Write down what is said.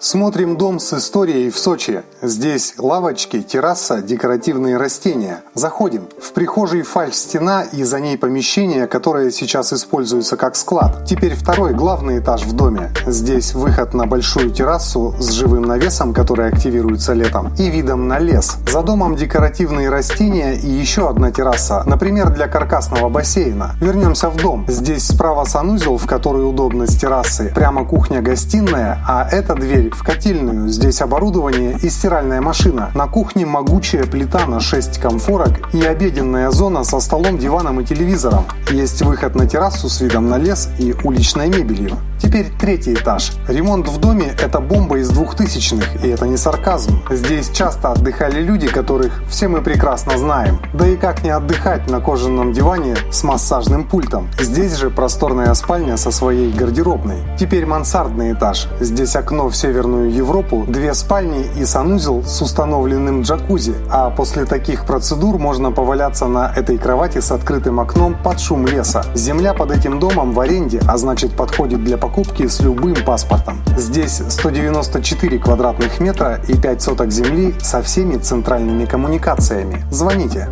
Смотрим дом с историей в Сочи. Здесь лавочки, терраса, декоративные растения. Заходим. В прихожей фальш-стена и за ней помещение, которое сейчас используется как склад. Теперь второй, главный этаж в доме. Здесь выход на большую террасу с живым навесом, который активируется летом, и видом на лес. За домом декоративные растения и еще одна терраса, например, для каркасного бассейна. Вернемся в дом. Здесь справа санузел, в который удобно с террасы. Прямо кухня-гостиная, а эта дверь в котельную. Здесь оборудование и стиральная машина. На кухне могучая плита на 6 комфорок и обеденная зона со столом, диваном и телевизором. Есть выход на террасу с видом на лес и уличной мебелью. Теперь третий этаж. Ремонт в доме – это бомба из двухтысячных, и это не сарказм. Здесь часто отдыхали люди, которых все мы прекрасно знаем. Да и как не отдыхать на кожаном диване с массажным пультом. Здесь же просторная спальня со своей гардеробной. Теперь мансардный этаж. Здесь окно в Северную Европу, две спальни и санузел с установленным джакузи. А после таких процедур можно поваляться на этой кровати с открытым окном под шум леса. Земля под этим домом в аренде, а значит подходит для покупки с любым паспортом. Здесь 194 квадратных метра и 5 соток земли со всеми центральными коммуникациями. Звоните.